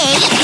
eight.